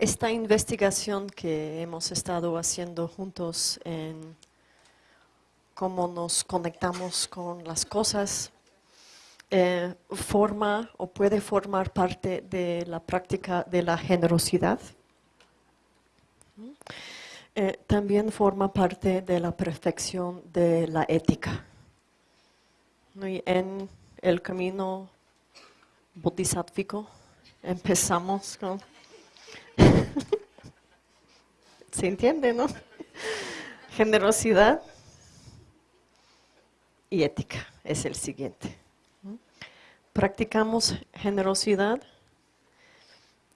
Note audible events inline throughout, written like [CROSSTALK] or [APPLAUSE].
esta investigación que hemos estado haciendo juntos en cómo nos conectamos con las cosas, eh, forma o puede formar parte de la práctica de la generosidad. Eh, también forma parte de la perfección de la ética. Y en el camino bodhisattvico empezamos con [LAUGHS] ¿Se entiende, no? Generosidad y ética es el siguiente. Practicamos generosidad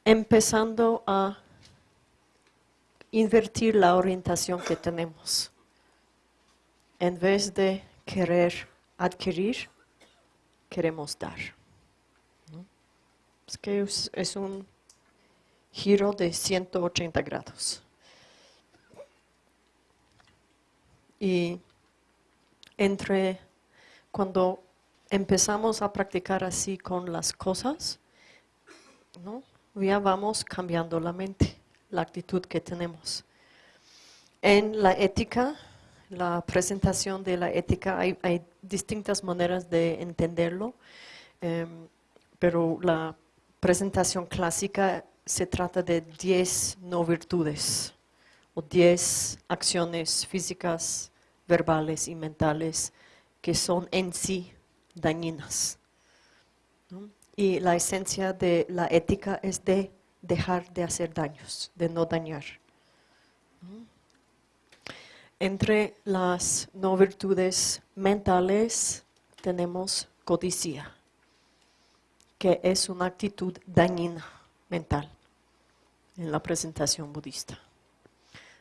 empezando a invertir la orientación que tenemos. En vez de querer adquirir, queremos dar. Es que es un giro de 180 grados. Y entre cuando empezamos a practicar así con las cosas, ¿no? ya vamos cambiando la mente, la actitud que tenemos. En la ética, la presentación de la ética, hay, distintas maneras de entenderlo, em, pero la presentación clásica se trata de 10 no virtudes o 10 acciones físicas, verbales y mentales que son en sí dañinas. Y la esencia de la ética es de dejar de hacer daños, de no dañar. Entre las no virtudes mentales tenemos codicia, que es una actitud dañina mental en la presentación budista.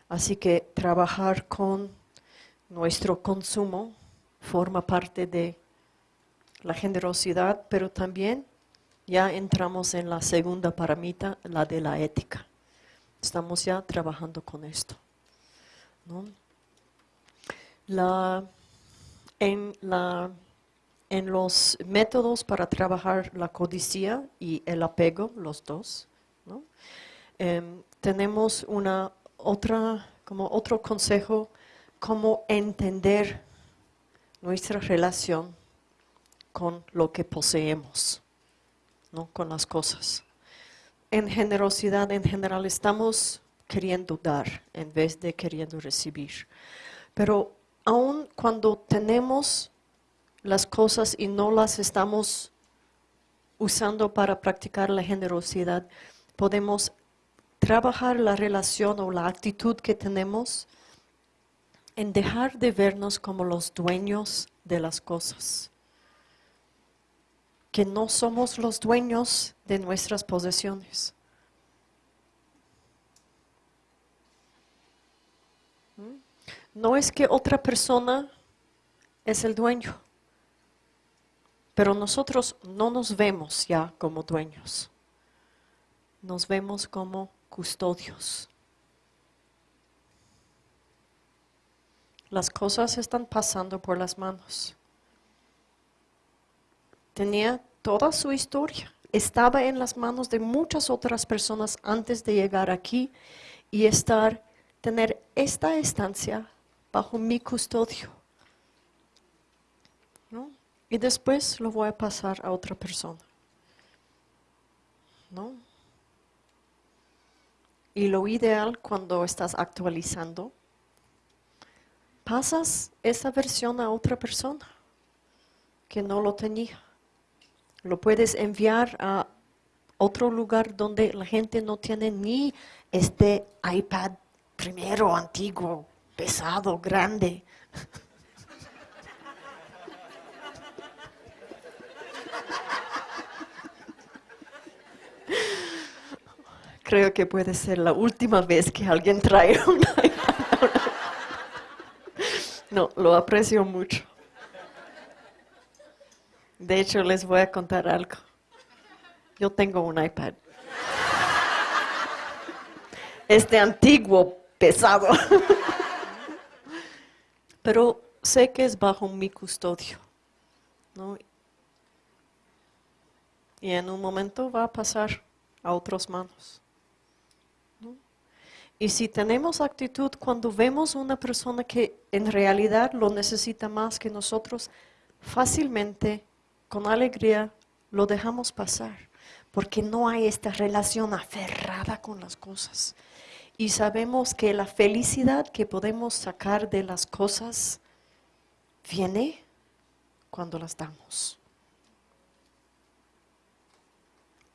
Así que trabajar con nuestro consumo forma parte de la generosidad, pero también ya entramos en la segunda paramita, la de la ética. Estamos ya trabajando con esto. en, la, en los métodos para trabajar la codicia y el apego, los dos, Em, tenemos una otra, como otro consejo, cómo entender nuestra relación con lo que poseemos, ¿no? con las cosas. En generosidad, en general, estamos queriendo dar en vez de queriendo recibir. Pero aun cuando tenemos las cosas y no las estamos usando para practicar la generosidad, podemos trabajar la relación o la actitud que tenemos en dejar de vernos como los dueños de las cosas. Que no somos los dueños de nuestras posesiones. ¿Mm? No es que otra persona es el dueño, pero nosotros no nos vemos ya como dueños nos vemos como custodios. Las cosas están pasando por las manos. Tenía toda su historia. Estaba en las manos de muchas otras personas antes de llegar aquí y estar, tener esta estancia bajo mi custodio. ¿No? Y después lo voy a pasar a otra persona. ¿No? Y lo ideal cuando estás actualizando, pasas esa versión a otra persona que no lo tenía. Lo puedes enviar a otro lugar donde la gente no tiene ni este iPad primero, antiguo, pesado, grande. Creo que puede ser la última vez que alguien trae [LAUGHS] un iPad. No, lo aprecio mucho. De hecho, les voy a contar algo. Yo tengo un iPad. Este antiguo, pesado. Pero sé que es bajo mi custodio. Y en un momento va a pasar a otras manos. Y si tenemos actitud cuando vemos una persona que en realidad lo necesita más que nosotros, fácilmente, con alegría, lo dejamos pasar, porque no hay esta relación aferrada con las cosas. Y sabemos que la felicidad que podemos sacar de las cosas viene cuando las damos.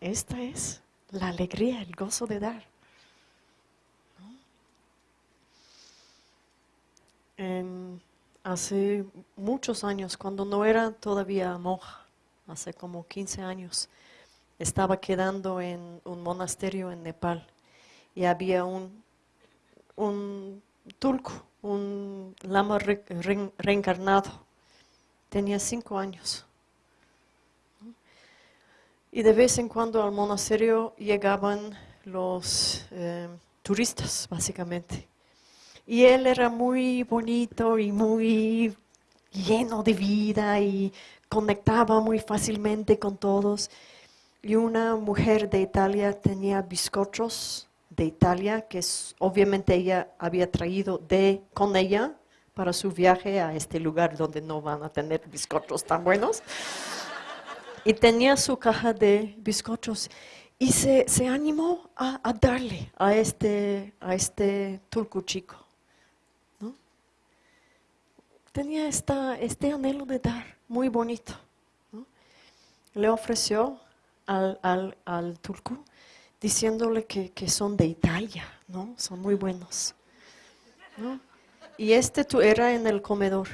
Esta es la alegría, el gozo de dar. Hace muchos años, cuando no era todavía monja, hace como 15 años, estaba quedando en un monasterio en Nepal y había un, un tulku, un lama reencarnado. Tenía cinco años. Y de vez en cuando al monasterio llegaban los eh, turistas, básicamente. Y él era muy bonito y muy lleno de vida y conectaba muy fácilmente con todos. Y una mujer de Italia tenía bizcochos de Italia, que obviamente ella había traído de, con ella para su viaje a este lugar donde no van a tener bizcochos tan buenos. Y tenía su caja de bizcochos y se, animó a, darle a este, a este turco chico tenía esta, este anhelo de dar, muy bonito. Le ofreció al, al, turco diciéndole que, son de Italia, ¿no? Son muy buenos. Y este era en el comedor.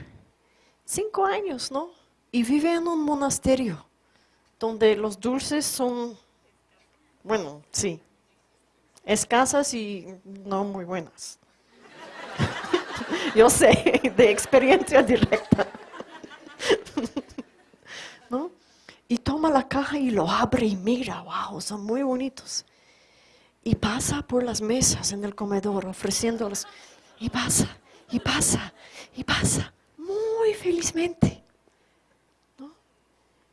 Cinco años, ¿no? Y vive en un monasterio donde los dulces son, bueno, sí, escasas y no muy buenas. [LAUGHS] Yo sé, de experiencia directa. [LAUGHS] ¿No? Y toma la caja y lo abre y mira, wow, son muy bonitos. Y pasa por las mesas en el comedor ofreciéndolos. Y pasa, y pasa, y pasa, muy felizmente.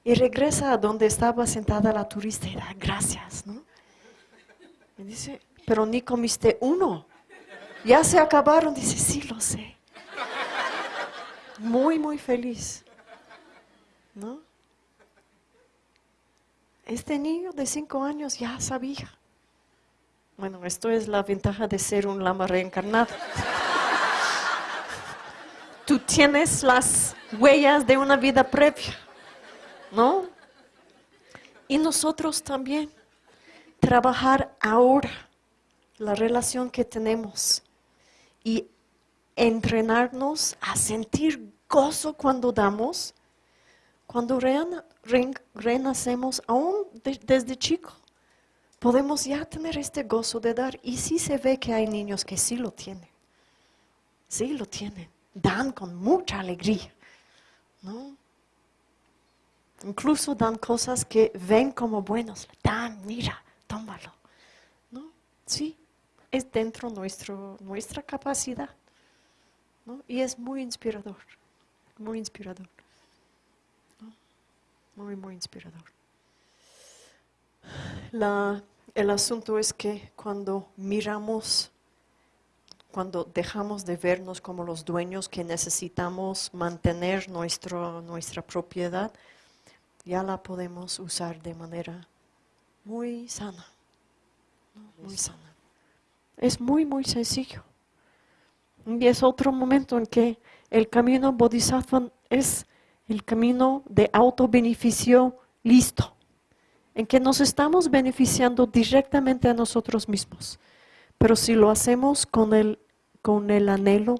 Y regresa a donde estaba sentada la turista y da gracias. ¿no? Y dice, pero ni comiste uno. Ya se acabaron. Dice, sí. Muy, muy feliz. ¿No? Este niño de cinco años ya sabía. Bueno, esto es la ventaja de ser un lama reencarnado. [LAUGHS] Tú tienes las huellas de una vida previa, ¿no? Y nosotros también. Trabajar ahora la relación que tenemos y entrenarnos a sentir gozo cuando damos, cuando renacemos aún desde chico. Podemos ya tener este gozo de dar y sí se ve que hay niños que sí lo tienen. Sí lo tienen. Dan con mucha alegría. ¿no? Incluso dan cosas que ven como buenos. Dan, mira, tómalo. ¿no? Sí, es dentro nuestro, nuestra capacidad. Y es muy inspirador, muy inspirador. Muy, muy inspirador. el asunto es que cuando miramos, cuando dejamos de vernos como los dueños que necesitamos mantener nuestro, nuestra propiedad, ya la podemos usar de manera muy sana, muy sana. Es muy, muy sencillo. Y es otro momento en que el camino bodhisattva es el camino de auto-beneficio listo, en que nos estamos beneficiando directamente a nosotros mismos. Pero si lo hacemos con el, con el anhelo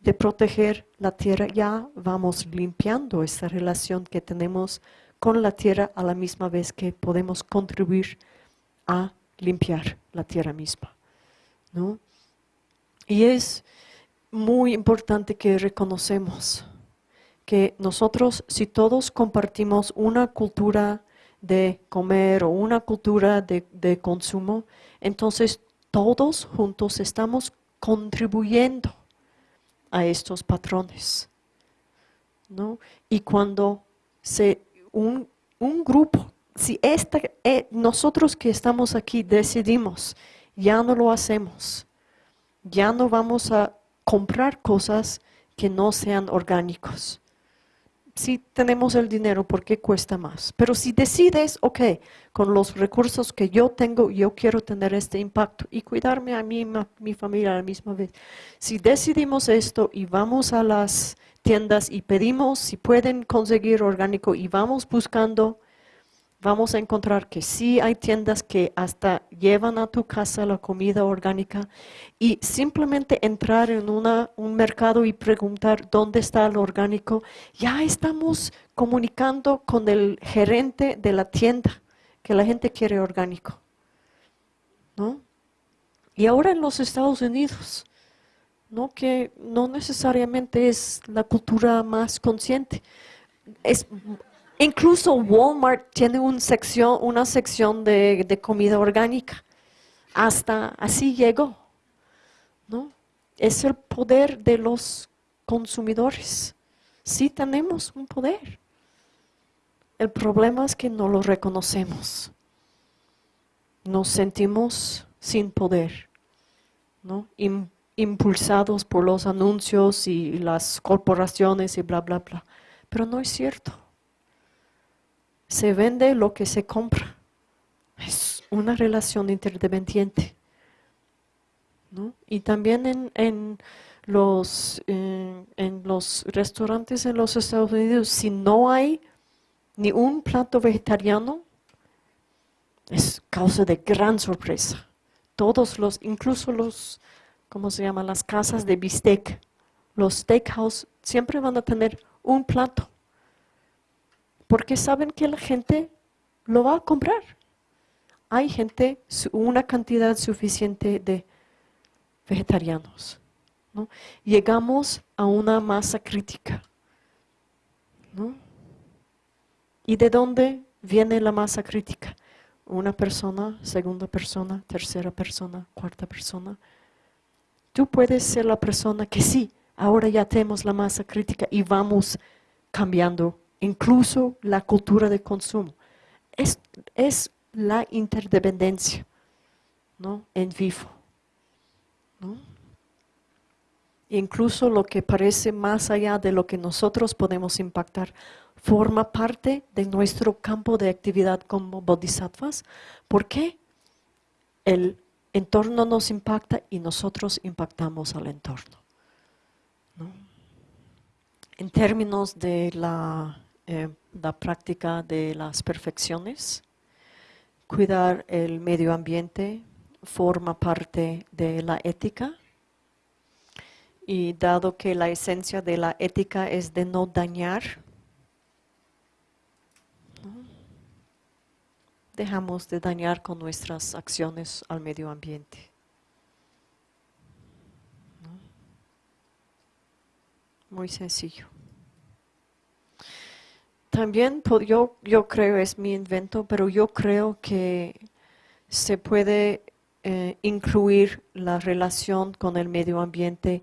de proteger la tierra, ya vamos limpiando esa relación que tenemos con la tierra a la misma vez que podemos contribuir a limpiar la tierra misma. ¿no? Y es muy importante que reconocemos que nosotros, si todos compartimos una cultura de comer o una cultura de, de consumo, entonces todos juntos estamos contribuyendo a estos patrones. ¿no? Y cuando se, un, un grupo, si esta, eh, nosotros que estamos aquí decidimos ya no lo hacemos. ya no vamos a comprar cosas que no sean orgánicos. Si tenemos el dinero, ¿por qué cuesta más? Pero si decides, ok, con los recursos que yo tengo, yo quiero tener este impacto y cuidarme a mí y a mi familia a la misma vez. Si decidimos esto y vamos a las tiendas y pedimos si pueden conseguir orgánico y vamos buscando vamos a encontrar que sí hay tiendas que hasta llevan a tu casa la comida orgánica y simplemente entrar en un mercado y preguntar dónde está el orgánico, ya estamos comunicando con el gerente de la tienda que la gente quiere orgánico. ¿no? Y ahora en los Estados Unidos, ¿no? que no necesariamente es la cultura más consciente, es Incluso Walmart tiene una sección, de, comida orgánica. Hasta así llegó. ¿no? Es el poder de los consumidores. Sí tenemos un poder. El problema es que no lo reconocemos. Nos sentimos sin poder, impulsados por los anuncios y las corporaciones y bla, bla, bla. Pero no es cierto se vende lo que se compra. Es una relación interdependiente. Y también en, los, eh, en los restaurantes en los Estados Unidos, si no hay ni un plato vegetariano, es causa de gran sorpresa. Todos los, incluso los, ¿cómo se llama? Las casas de bistec, los steakhouse, siempre van a tener un plato porque saben que la gente lo va a comprar. Hay gente, una cantidad suficiente de vegetarianos. Llegamos a una masa crítica. ¿Y de dónde viene la masa crítica? Una persona, segunda persona, tercera persona, cuarta persona. Tú puedes ser la persona que sí, ahora ya tenemos la masa crítica y vamos cambiando incluso la cultura de consumo. Es, es la interdependencia ¿no? en vivo. Incluso lo que parece más allá de lo que nosotros podemos impactar forma parte de nuestro campo de actividad como bodhisattvas. porque El entorno nos impacta y nosotros impactamos al entorno. En términos de la eh, la práctica de las perfecciones. Cuidar el medio ambiente forma parte de la ética y dado que la esencia de la ética es de no dañar, dejamos de dañar con nuestras acciones al medio ambiente. Muy sencillo. También yo, yo creo, es mi invento, pero yo creo que se puede eh, incluir la relación con el medio ambiente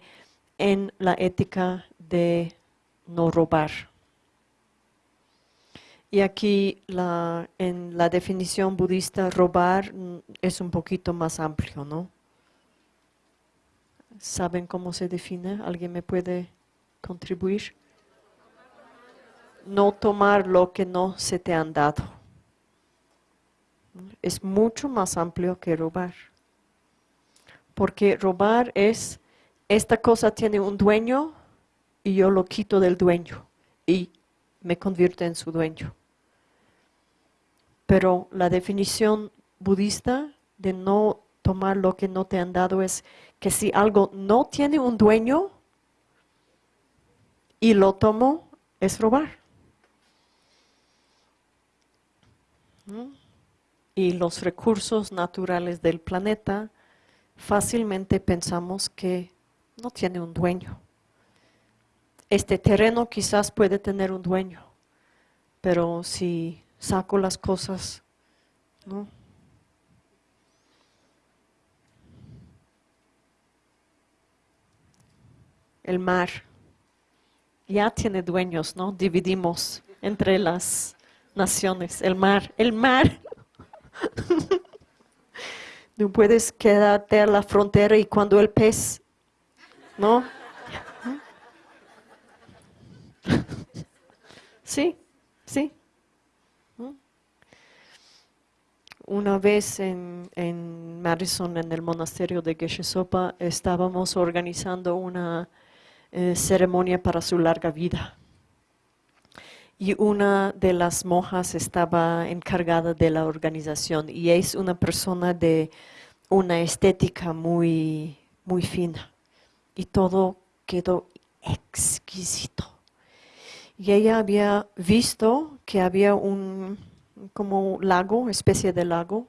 en la ética de no robar. Y aquí la, en la definición budista, robar mm, es un poquito más amplio, ¿no? ¿Saben cómo se define? ¿Alguien me puede contribuir? No tomar lo que no se te han dado. Es mucho más amplio que robar. Porque robar es, esta cosa tiene un dueño y yo lo quito del dueño y me convierto en su dueño. Pero la definición budista de no tomar lo que no te han dado es que si algo no tiene un dueño y lo tomo, es robar. Y los recursos naturales del planeta, fácilmente pensamos que no tiene un dueño. Este terreno quizás puede tener un dueño, pero si saco las cosas, ¿no? El mar ya tiene dueños, ¿no? Dividimos entre las naciones, el mar, el mar. No puedes quedarte a la frontera y cuando el pez, ¿no? Sí, sí. Una vez en, en, Madison, en el monasterio de Geshe Sopa, estábamos organizando una eh, ceremonia para su larga vida. Y una de las monjas estaba encargada de la organización y es una persona de una estética muy, muy fina. Y todo quedó exquisito. Y ella había visto que había un como lago, especie de lago,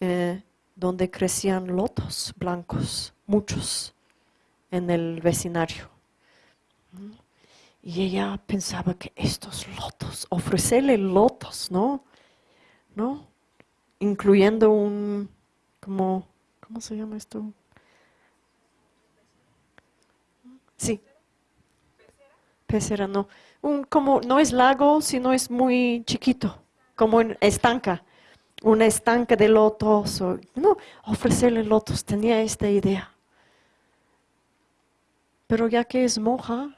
eh, donde crecían lotos blancos, muchos, en el vecindario. Y ella pensaba que estos lotos, ofrecerle lotos, ¿no? ¿No? Incluyendo un, como, ¿cómo se llama esto? Sí. Pecera, no. Un, como, no es lago, sino es muy chiquito como en estanca, una estanca de lotos, o, no, ofrecerle lotos, tenía esta idea. Pero ya que es monja,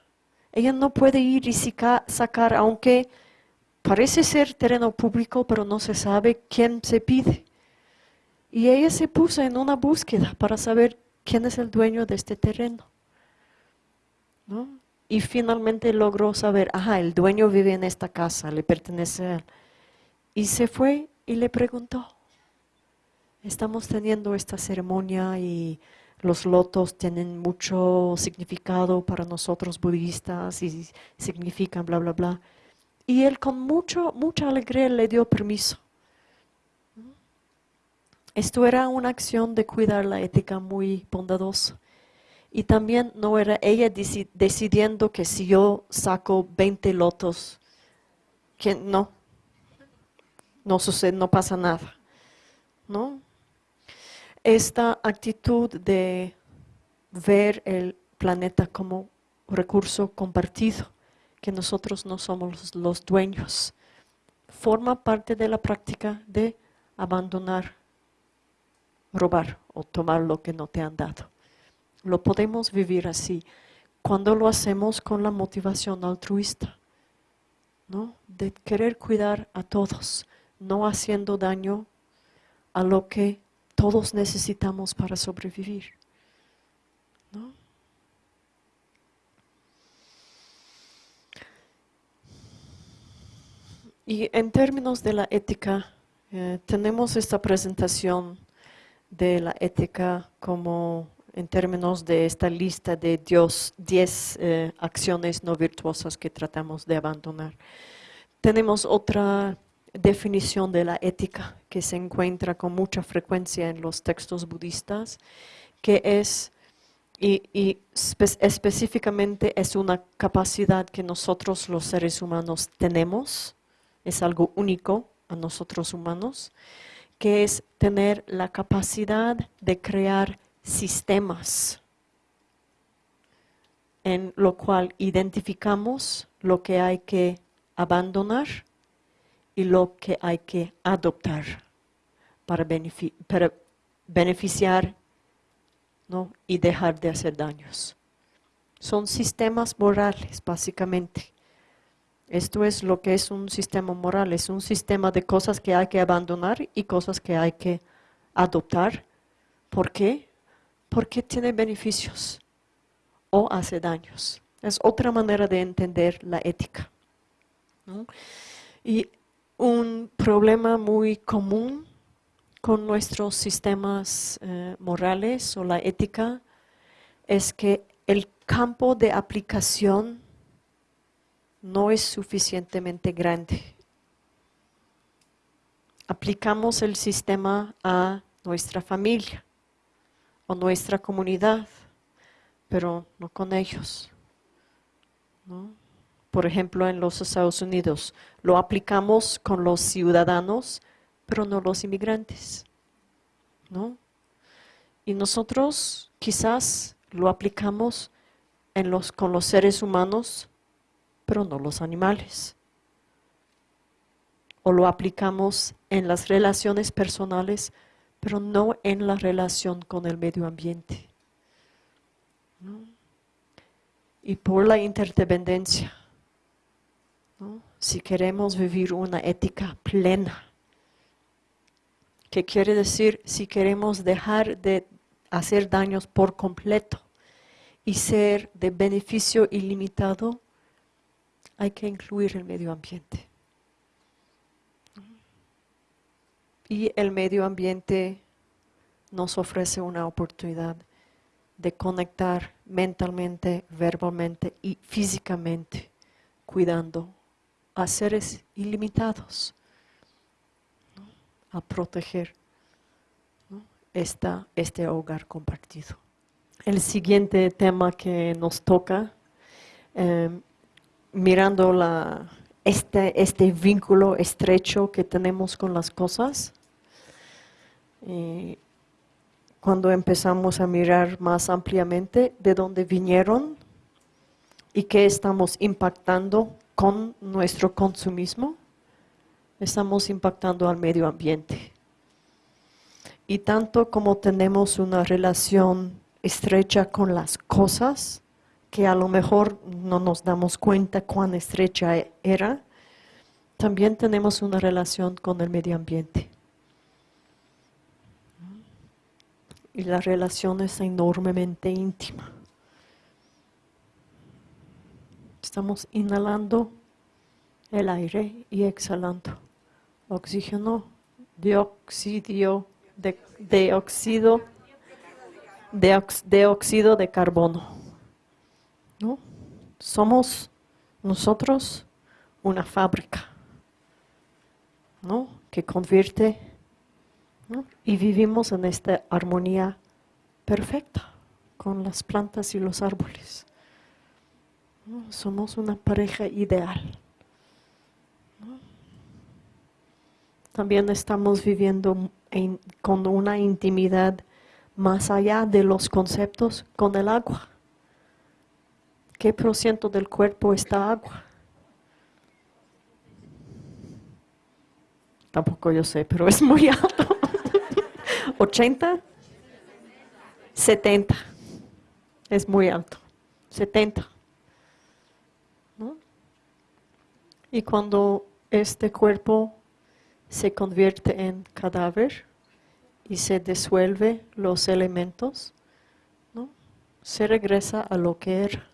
ella no puede ir y sacar, aunque parece ser terreno público, pero no se sabe quién se pide. Y ella se puso en una búsqueda para saber quién es el dueño de este terreno. Y finalmente logró saber, ajá, el dueño vive en esta casa, le pertenece a él. Y se fue y le preguntó, estamos teniendo esta ceremonia y los lotos tienen mucho significado para nosotros budistas y significan bla, bla, bla. Y él con mucho, mucha alegría le dio permiso. Esto era una acción de cuidar la ética muy bondadosa. Y también no era ella decidiendo que si yo saco 20 lotos, que no, no sucede, no pasa nada. ¿no? Esta actitud de ver el planeta como recurso compartido, que nosotros no somos los dueños, forma parte de la práctica de abandonar, robar o tomar lo que no te han dado. Lo podemos vivir así cuando lo hacemos con la motivación altruista, ¿no? de querer cuidar a todos, no haciendo daño a lo que todos necesitamos para sobrevivir. Y en términos de la ética, eh, tenemos esta presentación de la ética como en términos de esta lista de Dios, 10 eh, acciones no virtuosas que tratamos de abandonar. Tenemos otra definición de la ética que se encuentra con mucha frecuencia en los textos budistas, que es, y, específicamente es una capacidad que nosotros los seres humanos tenemos, es algo único a nosotros humanos, que es tener la capacidad de crear sistemas en lo cual identificamos lo que hay que abandonar y lo que hay que adoptar para, beneficiar y dejar de hacer daños. Son sistemas morales, básicamente. Esto es lo que es un sistema moral, es un sistema de cosas que hay que abandonar y cosas que hay que adoptar. ¿Por qué? Porque tiene beneficios o hace daños. Es otra manera de entender la ética. Y un problema muy común con nuestros sistemas eh, morales o la ética es que el campo de aplicación no es suficientemente grande. Aplicamos el sistema a nuestra familia o nuestra comunidad, pero no con ellos. ¿no? Por ejemplo, en los Estados Unidos. Lo aplicamos con los ciudadanos, pero no los inmigrantes. ¿no? Y nosotros quizás lo aplicamos con los seres humanos, pero no los animales. O lo aplicamos en las relaciones personales, pero no en la relación con el medio ambiente. Y por la interdependencia, si queremos vivir una ética plena, que quiere decir si queremos dejar de hacer daños por completo y ser de beneficio ilimitado, hay que incluir el medio ambiente. Y el medio ambiente nos ofrece una oportunidad de conectar mentalmente, verbalmente y físicamente, cuidando a seres ilimitados, a proteger este hogar compartido. El siguiente tema que nos toca, em, mirando la, este, este vínculo estrecho que tenemos con las cosas, cuando empezamos a mirar más ampliamente de dónde vinieron y qué estamos impactando con nuestro consumismo, estamos impactando al medio ambiente. Y tanto como tenemos una relación estrecha con las cosas, que a lo mejor no nos damos cuenta cuán estrecha era, también tenemos una relación con el medio ambiente. Y la relación es enormemente íntima. Estamos inhalando el aire y exhalando oxígeno, dióxido de, de óxido, de, carbono. ¿No? Somos nosotros una fábrica ¿no? que convierte y vivimos en esta armonía perfecta con las plantas y los árboles. Somos una pareja ideal. También estamos viviendo con una intimidad más allá de los conceptos con el agua. ¿Qué por ciento del cuerpo está agua? Tampoco yo sé, pero es muy alto. [LAUGHS] 80, 70. Es muy alto. 70. Y cuando este cuerpo se convierte en cadáver y se disuelve los elementos, ¿no? se regresa a lo que era,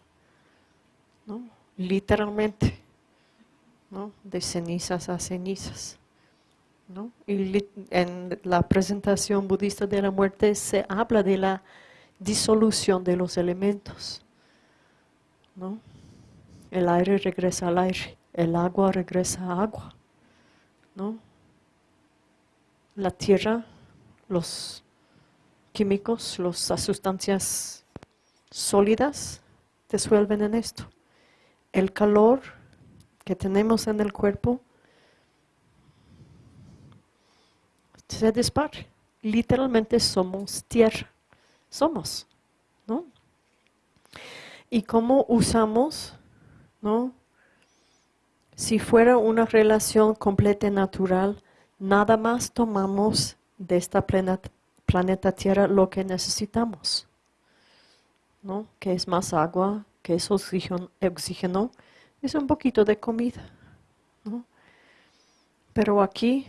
¿no? literalmente, ¿no? de cenizas a cenizas. ¿no? Y en la presentación budista de la muerte se habla de la disolución de los elementos. ¿no? El aire regresa al aire, el agua regresa a agua. ¿no? La tierra, los químicos, las sustancias sólidas disuelven en esto. El calor que tenemos en el cuerpo se dispara. Literalmente somos tierra. Somos, ¿no? Y cómo usamos, ¿no? Si fuera una relación completa y natural, nada más tomamos de esta planeta Tierra lo que necesitamos, ¿no? Que es más agua, que es oxígeno, oxígeno es un poquito de comida, ¿no? Pero aquí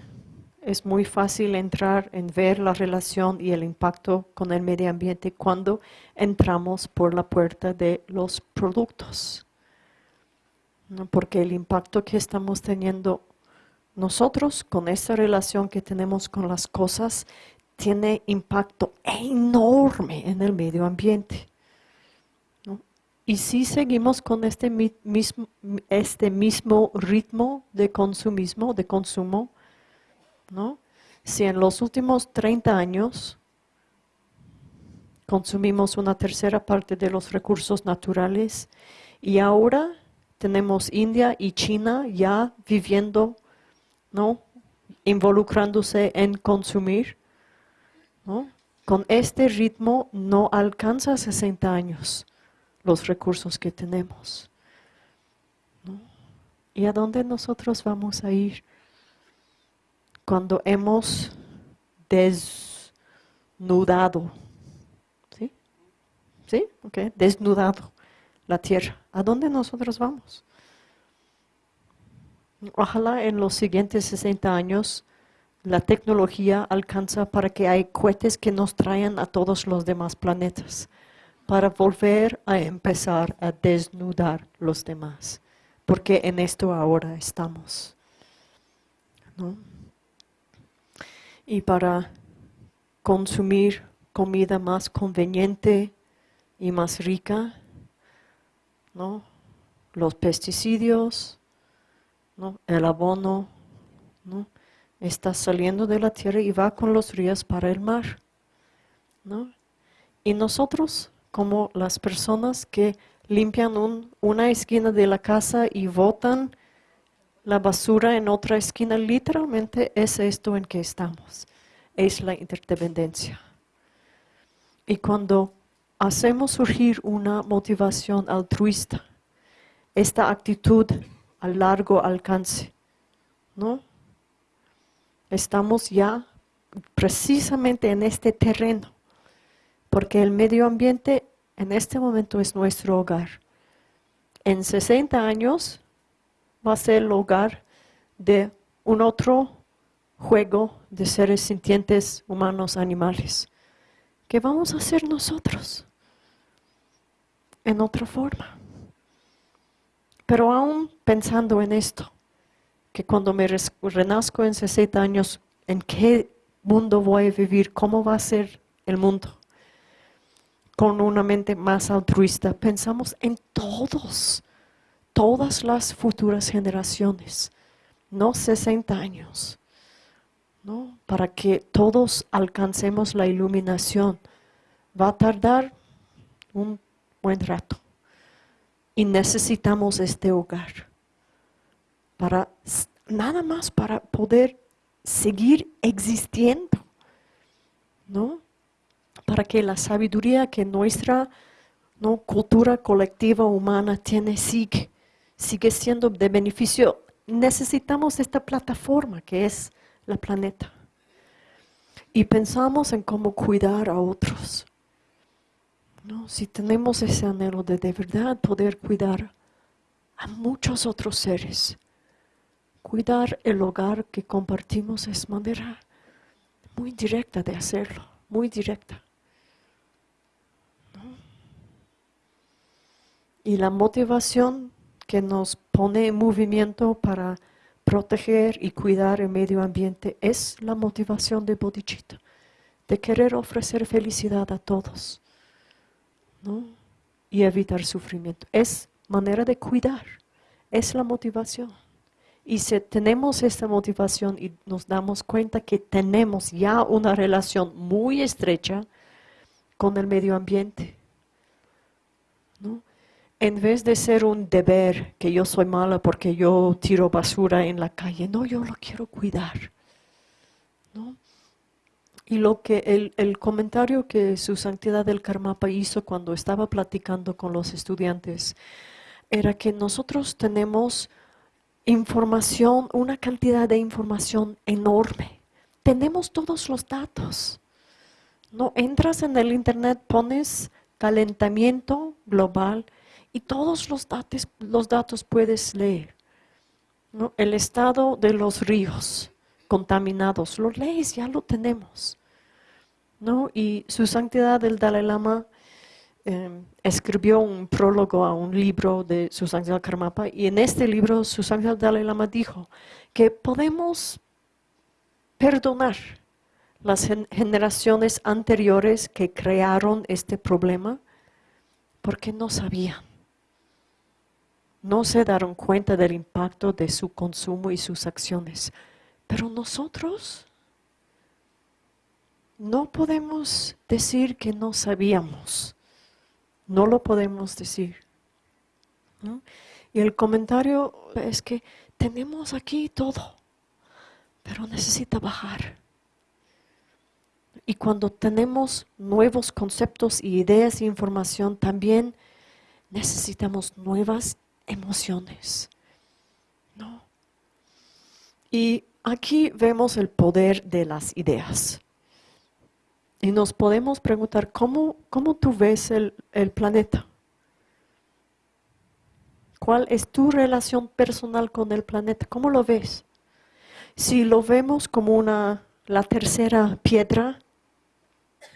es muy fácil entrar en ver la relación y el impacto con el medio ambiente cuando entramos por la puerta de los productos. Porque el impacto que estamos teniendo nosotros con esta relación que tenemos con las cosas tiene impacto enorme en el medio ambiente. Y si seguimos con este mismo, este mismo ritmo de consumismo, de consumo, ¿no? Si en los últimos 30 años consumimos una tercera parte de los recursos naturales y ahora tenemos India y China ya viviendo, ¿no? involucrándose en consumir, con este ritmo no alcanza 60 años los recursos que tenemos. ¿Y a dónde nosotros vamos a ir? cuando hemos des, desnudado. ¿Sí? ¿Sí? Ok, desnudado la tierra. ¿A dónde nosotros vamos? Ojalá en los siguientes 60 años la tecnología alcanza para que hay cohetes que nos traigan a todos los demás planetas, para volver a empezar a desnudar los demás, porque en esto ahora estamos. Y para consumir comida más conveniente y más rica, ¿no? los pesticidios, ¿no? el abono, ¿no? está saliendo de la tierra y va con los ríos para el mar. ¿no? Y nosotros, como las personas que limpian una esquina de la casa y botan la basura en otra esquina, literalmente es esto en que estamos. Es la interdependencia. Y cuando hacemos surgir una motivación altruista, esta actitud a largo alcance, ¿no? Estamos ya precisamente en este terreno, porque el medio ambiente en este momento es nuestro hogar. En 60 años va a ser el hogar de un otro juego de seres sintientes, humanos, animales. ¿Qué vamos a hacer nosotros? En otra forma. Pero aún pensando en esto, que cuando me renazco en 60 años, ¿en qué mundo voy a vivir? ¿Cómo va a ser el mundo? Con una mente más altruista, pensamos en todos, todas las futuras generaciones, no 60 años, ¿no? Para que todos alcancemos la iluminación. Va a tardar un buen rato. Y necesitamos este hogar para nada más para poder seguir existiendo, ¿no? Para que la sabiduría que nuestra ¿no? cultura colectiva humana tiene sigue, sigue siendo de beneficio. Necesitamos esta plataforma que es la planeta. Y pensamos en cómo cuidar a otros. ¿no? Si tenemos ese anhelo de de verdad poder cuidar a muchos otros seres, cuidar el hogar que compartimos es manera muy directa de hacerlo, muy directa. Y la motivación que nos pone en movimiento para proteger y cuidar el medio ambiente es la motivación de Bodhicitta, de querer ofrecer felicidad a todos. Y evitar sufrimiento. Es manera de cuidar, es la motivación. Y si tenemos esta motivación y nos damos cuenta que tenemos ya una relación muy estrecha con el medio ambiente, en vez de ser un deber que yo soy mala porque yo tiro basura en la calle, no, yo lo quiero cuidar. ¿no? Y lo que el, comentario que su santidad del Karmapa hizo cuando estaba platicando con los estudiantes era que nosotros tenemos información, una cantidad de información enorme. Tenemos todos los datos. No entras en el internet, pones calentamiento global y todos los datos, los datos puedes leer. El estado de los ríos, contaminados. Lo lees, ya lo tenemos. ¿no? Y su santidad el Dalai Lama em, escribió un prólogo a un libro de su santidad Karmapa y en este libro su santidad Dalai Lama dijo que podemos perdonar las generaciones anteriores que crearon este problema porque no sabían. No se dieron cuenta del impacto de su consumo y sus acciones. Pero nosotros no podemos decir que no sabíamos. No lo podemos decir. Y el comentario es que tenemos aquí todo, pero necesita bajar. Y cuando tenemos nuevos conceptos y ideas e información, también necesitamos nuevas emociones. ¿no? Y aquí vemos el poder de las ideas. Y nos podemos preguntar, ¿cómo, cómo tú ves el, el planeta? ¿Cuál es tu relación personal con el planeta? ¿Cómo lo ves? Si lo vemos como una, la tercera piedra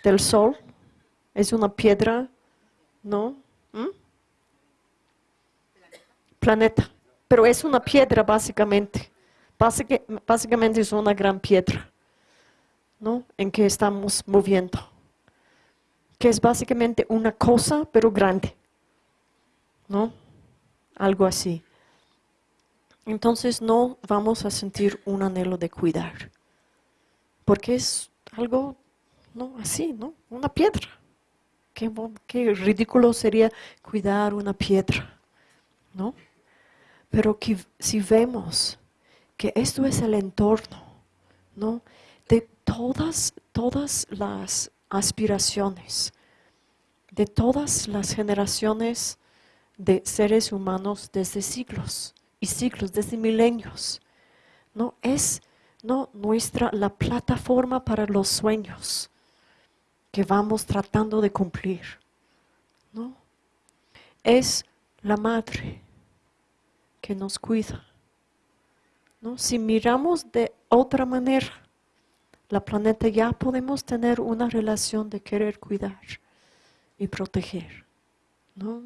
del sol, es una piedra, ¿no? ¿Mm? Planeta. Pero es una piedra básicamente. Básicamente es una gran piedra, ¿no? En que estamos moviendo. Que es básicamente una cosa, pero grande, ¿no? Algo así. Entonces no vamos a sentir un anhelo de cuidar. Porque es algo, ¿no? Así, ¿no? Una piedra. Qué, qué ridículo sería cuidar una piedra, ¿no? Pero que, si vemos que esto es el entorno, ¿no? De todas, todas las aspiraciones, de todas las generaciones de seres humanos desde siglos y siglos, desde milenios, ¿no? Es no nuestra la plataforma para los sueños que vamos tratando de cumplir, ¿no? Es la madre que nos cuida. ¿no? Si miramos de otra manera, la planeta ya podemos tener una relación de querer cuidar y proteger. ¿no?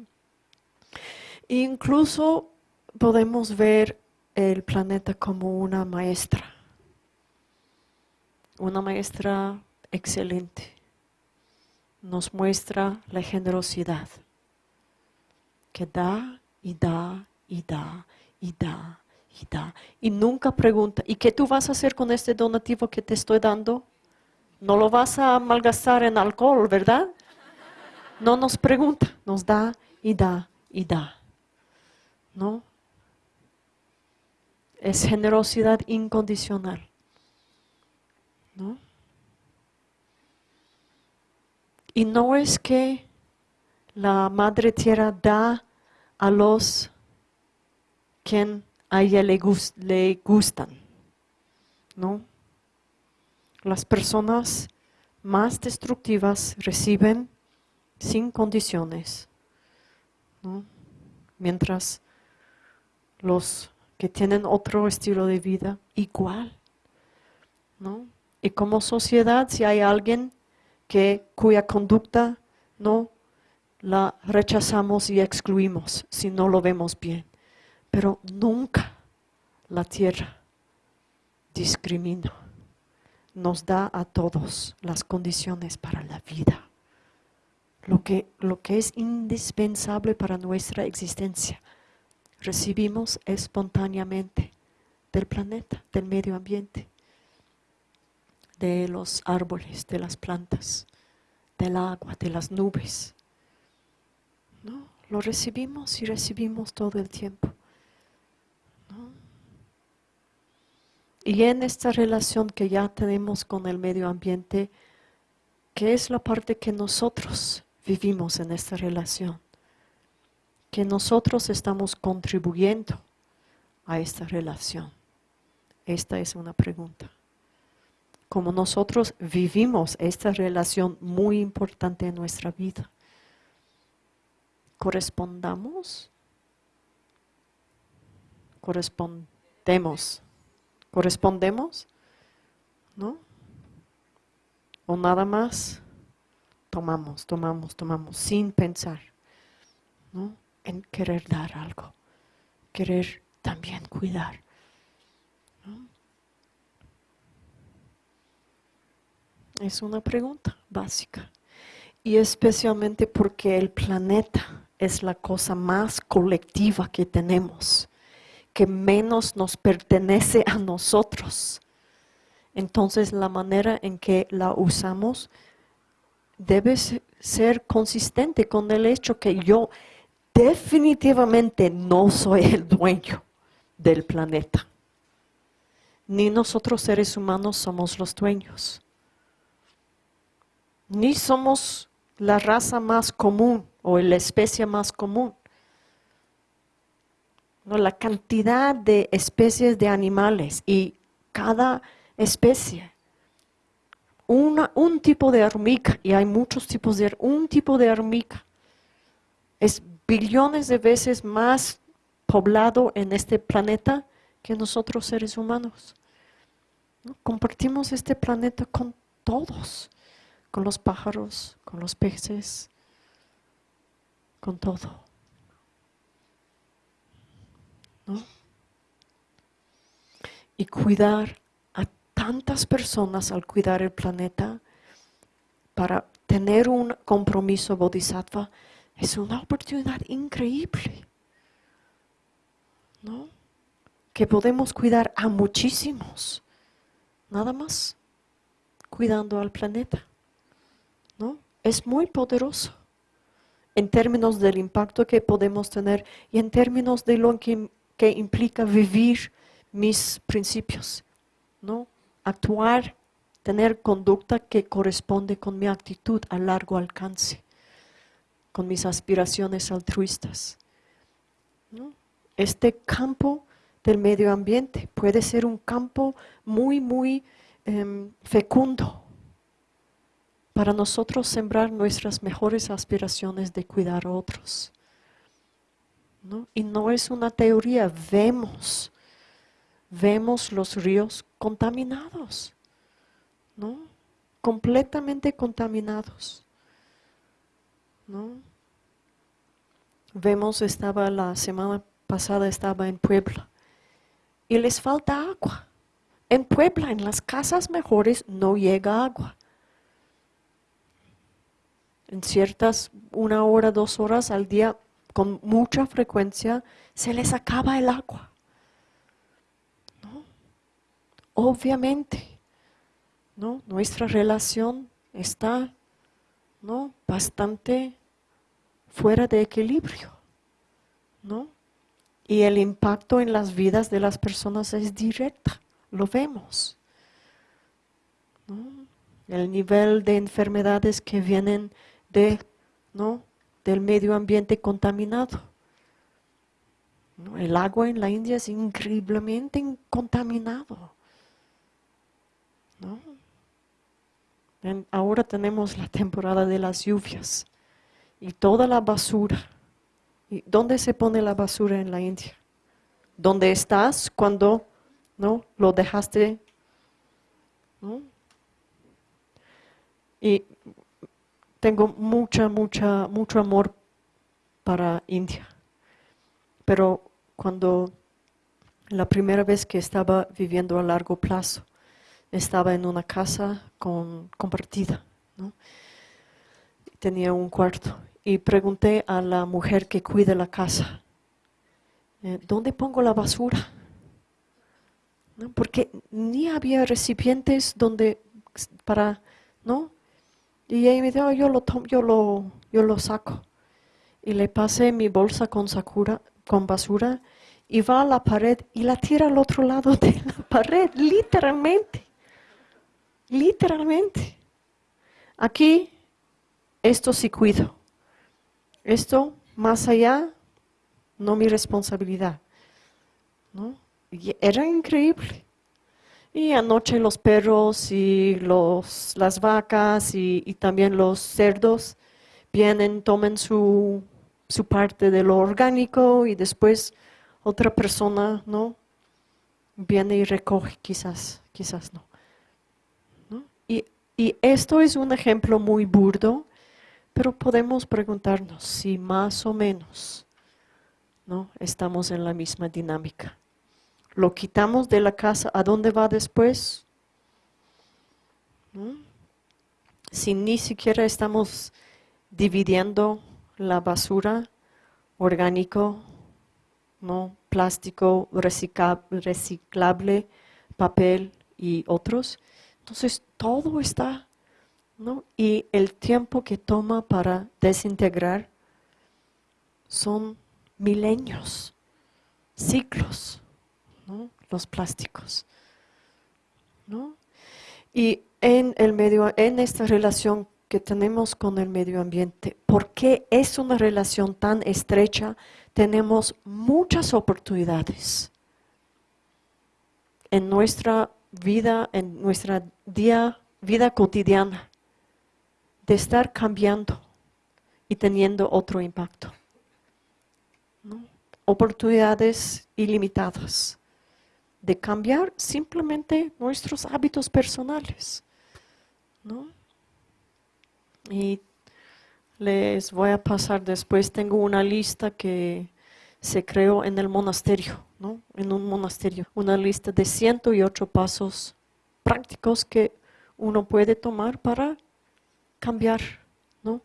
Incluso podemos ver el planeta como una maestra, una maestra excelente. Nos muestra la generosidad que da y da y da, y da, y da. Y nunca pregunta, ¿y qué tú vas a hacer con este donativo que te estoy dando? No lo vas a malgastar en alcohol, ¿verdad? No nos pregunta, nos da y da y da. ¿No? Es generosidad incondicional. ¿No? Y no es que la Madre Tierra da a los quien a ella le, le gustan. ¿no? Las personas más destructivas reciben sin condiciones, ¿no? mientras los que tienen otro estilo de vida igual. ¿no? Y como sociedad, si hay alguien que, cuya conducta no la rechazamos y excluimos si no lo vemos bien. Pero nunca la tierra discrimina. Nos da a todos las condiciones para la vida. Lo que, lo que es indispensable para nuestra existencia. Recibimos espontáneamente del planeta, del medio ambiente, de los árboles, de las plantas, del agua, de las nubes. ¿No? Lo recibimos y recibimos todo el tiempo. Y en esta relación que ya tenemos con el medio ambiente, ¿qué es la parte que nosotros vivimos en esta relación? Que nosotros estamos contribuyendo a esta relación. Esta es una pregunta. Como nosotros vivimos esta relación muy importante en nuestra vida, ¿correspondamos? Correspondemos ¿Correspondemos? ¿No? O nada más tomamos, tomamos, tomamos, sin pensar, ¿no? En querer dar algo, querer también cuidar. Es una pregunta básica. Y especialmente porque el planeta es la cosa más colectiva que tenemos que menos nos pertenece a nosotros. Entonces la manera en que la usamos debe ser consistente con el hecho que yo definitivamente no soy el dueño del planeta. Ni nosotros seres humanos somos los dueños. Ni somos la raza más común o la especie más común. La cantidad de especies de animales y cada especie un tipo de hormiga, y hay muchos tipos de un tipo de hormiga, es billones de veces más poblado en este planeta que nosotros seres humanos. Compartimos este planeta con todos, con los pájaros, con los peces, con todo. Y cuidar a tantas personas al cuidar el planeta para tener un compromiso bodhisattva es una oportunidad increíble. ¿No? Que podemos cuidar a muchísimos. Nada más. Cuidando al planeta. ¿No? Es muy poderoso en términos del impacto que podemos tener y en términos de lo que, que implica vivir mis principios, ¿no? Actuar, tener conducta que corresponde con mi actitud a largo alcance con mis aspiraciones altruistas. Este campo del medio ambiente puede ser un campo muy, muy em, fecundo para nosotros sembrar nuestras mejores aspiraciones de cuidar a otros. Y no es una teoría, vemos, vemos los ríos contaminados, ¿no? completamente contaminados. ¿no? Vemos, estaba la semana pasada, estaba en Puebla, y les falta agua. En Puebla, en las casas mejores, no llega agua. En ciertas, una hora, dos horas al día, con mucha frecuencia, se les acaba el agua. Obviamente, ¿no? nuestra relación está ¿no? bastante fuera de equilibrio. ¿no? Y el impacto en las vidas de las personas es directa, lo vemos. El nivel de enfermedades que vienen de, ¿no? Del medio ambiente contaminado. El agua en la India es increíblemente contaminado. ahora tenemos la temporada de las lluvias y toda la basura. ¿Y ¿Dónde se pone la basura en la India? ¿Dónde estás cuando no lo dejaste? Y tengo mucha, mucha, mucho amor para India. Pero cuando la primera vez que estaba viviendo a largo plazo, estaba en una casa con, compartida, tenía un cuarto y pregunté a la mujer que cuida la casa, eh, ¿dónde pongo la basura? Porque ni había recipientes donde para, ¿no? Y ella me dijo, yo lo yo lo, yo lo saco. Y le pasé mi bolsa con sakura, con basura, y va a la pared y la tira al otro lado de [LAUGHS] la pared, literalmente. Literalmente. Aquí, esto sí cuido. Esto, más allá, no mi responsabilidad. ¿no? era increíble. Y anoche los perros y los, las vacas y, también los cerdos vienen, tomen su, su, parte de lo orgánico y después otra persona no viene y recoge, quizás, quizás no. Y esto es un ejemplo muy burdo, pero podemos preguntarnos si más o menos ¿no? estamos en la misma dinámica. Lo quitamos de la casa, ¿a dónde va después? Si ni siquiera estamos dividiendo la basura orgánico, ¿no? plástico, reciclable, papel y otros, entonces todo está, ¿no? Y el tiempo que toma para desintegrar son milenios, ciclos, ¿no? Los plásticos, ¿no? Y en el medio, en esta relación que tenemos con el medio ambiente, porque es una relación tan estrecha, tenemos muchas oportunidades en nuestra vida, en nuestra día vida cotidiana, de estar cambiando y teniendo otro impacto. Oportunidades ilimitadas de cambiar simplemente nuestros hábitos personales. Y les voy a pasar después, tengo una lista que se creó en el monasterio, ¿no? en un monasterio, una lista de 108 pasos prácticos que uno puede tomar para cambiar ¿no?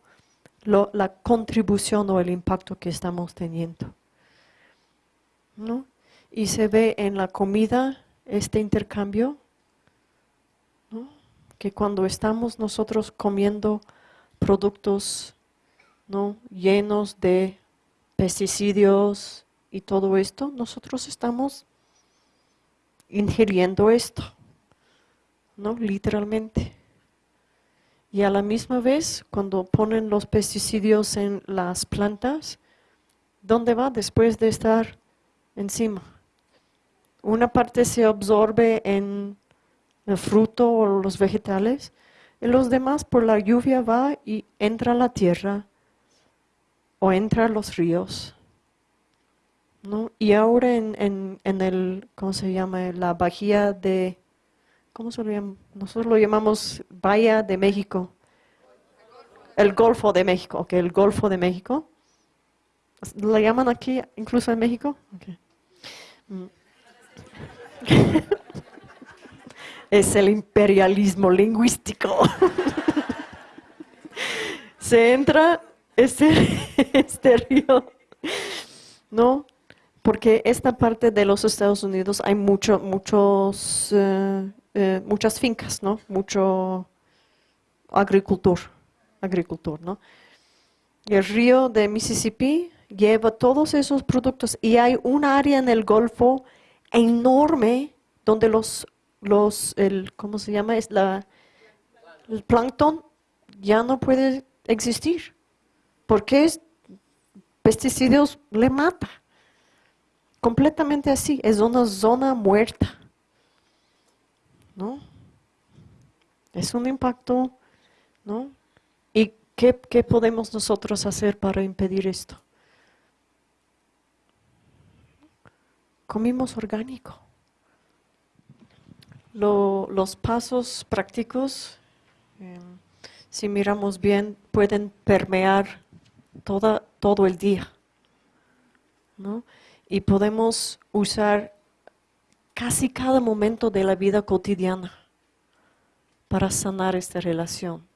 la contribución o el impacto que estamos teniendo. ¿no? Y se ve en la comida este intercambio, ¿no? que cuando estamos nosotros comiendo productos ¿no? llenos de pesticidios y todo esto, nosotros estamos ingiriendo esto, ¿no? Literalmente. Y a la misma vez, cuando ponen los pesticidios en las plantas, ¿dónde va después de estar encima? Una parte se absorbe en el fruto o los vegetales, y los demás por la lluvia va y entra a la tierra o entra a los ríos. ¿no? Y ahora en, en, el, ¿cómo se llama? La bahía de, ¿cómo se lo llama? Nosotros lo llamamos Bahía de México. El Golfo de México, ok, el Golfo de México. ¿Lo llaman aquí incluso en México? Mm. [LAUGHS] es el imperialismo lingüístico. [LAUGHS] se entra este, [LAUGHS] este río, ¿no? Porque esta parte de los Estados Unidos hay mucho, muchos, eh, eh, muchas fincas, ¿no? Mucho agricultor, agricultor, ¿no? Y el río de Mississippi lleva todos esos productos y hay un área en el Golfo enorme donde los, los el, ¿cómo se llama? Es la, el plancton ya no puede existir porque pesticidas le mata. Completamente así, es una zona muerta. ¿No? Es un impacto, ¿no? ¿Y qué, podemos nosotros hacer para impedir esto? Comimos orgánico. los pasos prácticos, em, si miramos bien, pueden permear toda, todo el día. ¿no? Y podemos usar casi cada momento de la vida cotidiana para sanar esta relación.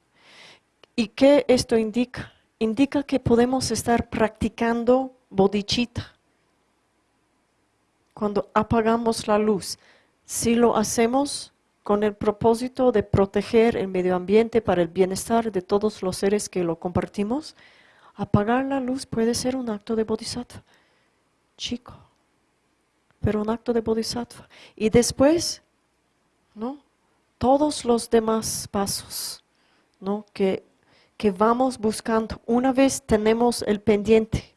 ¿Y qué esto indica? Indica que podemos estar practicando bodichita cuando apagamos la luz. Si lo hacemos con el propósito de proteger el medio ambiente para el bienestar de todos los seres que lo compartimos, Apagar la luz puede ser un acto de bodhisattva, chico, pero un acto de bodhisattva. Y después, ¿no? Todos los demás pasos, ¿no? Que, que vamos buscando. Una vez tenemos el pendiente,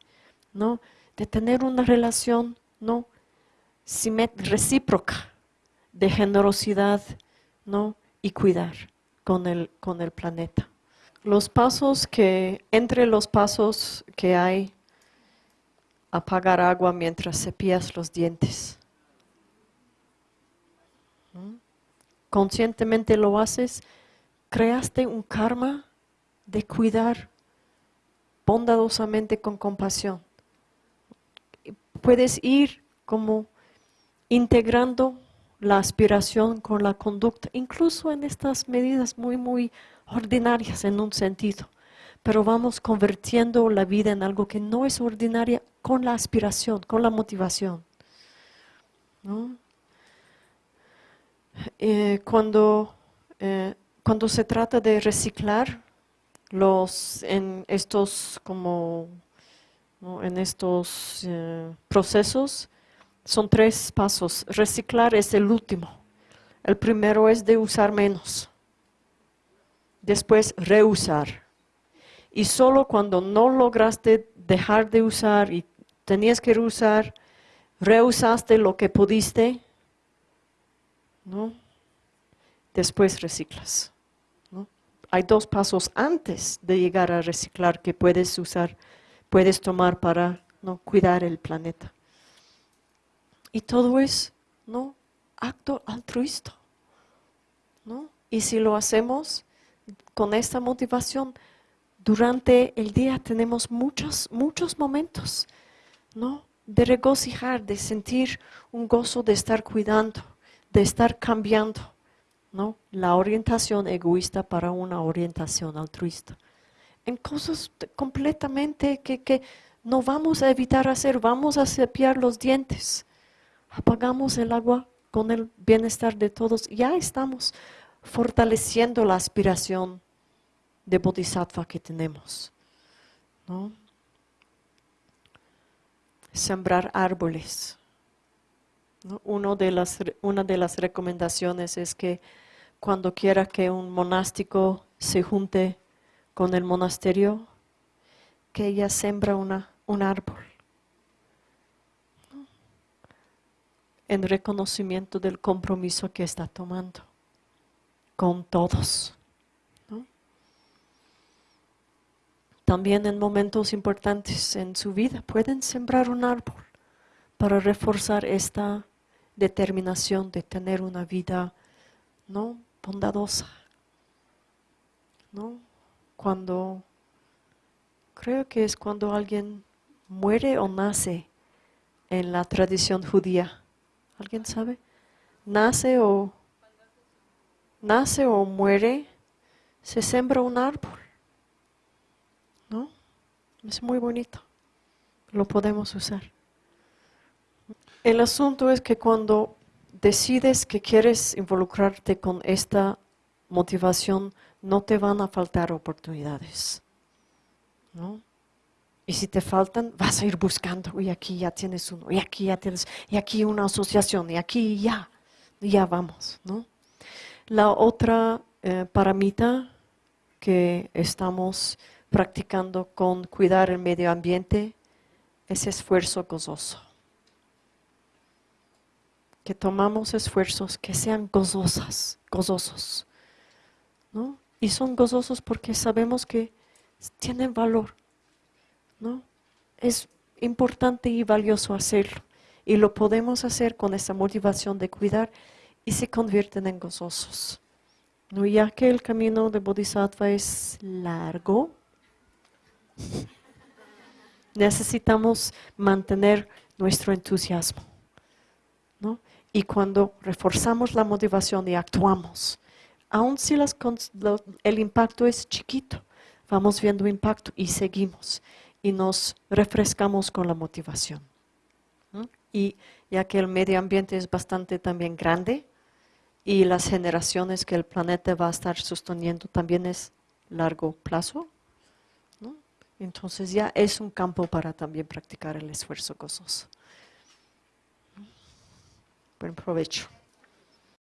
¿no? De tener una relación, ¿no? Recíproca de generosidad, ¿no? Y cuidar con el, con el planeta. Los pasos que, entre los pasos que hay, apagar agua mientras cepillas los dientes. ¿Mm? Conscientemente lo haces, creaste un karma de cuidar bondadosamente con compasión. Puedes ir como integrando la aspiración con la conducta, incluso en estas medidas muy, muy ordinarias en un sentido, pero vamos convirtiendo la vida en algo que no es ordinaria con la aspiración, con la motivación. Eh, cuando, eh, cuando se trata de reciclar los, en estos, como, en estos eh, procesos, son tres pasos. Reciclar es el último. El primero es de usar menos después reusar. Y solo cuando no lograste dejar de usar y tenías que reusar, reusaste lo que pudiste, ¿no? Después reciclas. hay dos pasos antes de llegar a reciclar que puedes usar, puedes tomar para ¿no? cuidar el planeta. Y todo es ¿no? acto altruista. ¿no? Y si lo hacemos con esta motivación, durante el día tenemos muchos, muchos momentos ¿no? de regocijar, de sentir un gozo de estar cuidando, de estar cambiando. ¿no? La orientación egoísta para una orientación altruista. En cosas completamente que, que no vamos a evitar hacer, vamos a cepillar los dientes, apagamos el agua con el bienestar de todos, ya estamos fortaleciendo la aspiración de bodhisattva que tenemos. ¿no? Sembrar árboles. Uno de las, una de las recomendaciones es que cuando quiera que un monástico se junte con el monasterio, que ella sembra una, un árbol. En reconocimiento del compromiso que está tomando con todos. También en momentos importantes en su vida pueden sembrar un árbol para reforzar esta determinación de tener una vida ¿no? bondadosa. ¿no? Cuando, creo que es cuando alguien muere o nace en la tradición judía. ¿Alguien sabe? Nace o, nace o muere, se sembra un árbol. ¿No? Es muy bonito. Lo podemos usar. El asunto es que cuando decides que quieres involucrarte con esta motivación, no te van a faltar oportunidades. ¿no? Y si te faltan, vas a ir buscando, y aquí ya tienes uno, y aquí ya tienes, y aquí una asociación, y aquí ya, ya vamos. ¿no? La otra eh, paramita que estamos practicando con cuidar el medio ambiente es esfuerzo gozoso que tomamos esfuerzos que sean gozosas, gozosos. ¿no? Y son gozosos porque sabemos que tienen valor. ¿No? Es importante y valioso hacerlo. Y lo podemos hacer con esa motivación de cuidar y se convierten en gozosos. ¿no? Ya que el camino de Bodhisattva es largo, [LAUGHS] necesitamos mantener nuestro entusiasmo. ¿no? Y cuando reforzamos la motivación y actuamos, aun si el impacto es chiquito, vamos viendo impacto y seguimos y nos refrescamos con la motivación. Y ya que el medio ambiente es bastante también grande y las generaciones que el planeta va a estar sosteniendo también es largo plazo, entonces ya es un campo para también practicar el esfuerzo gozoso. Buen provecho.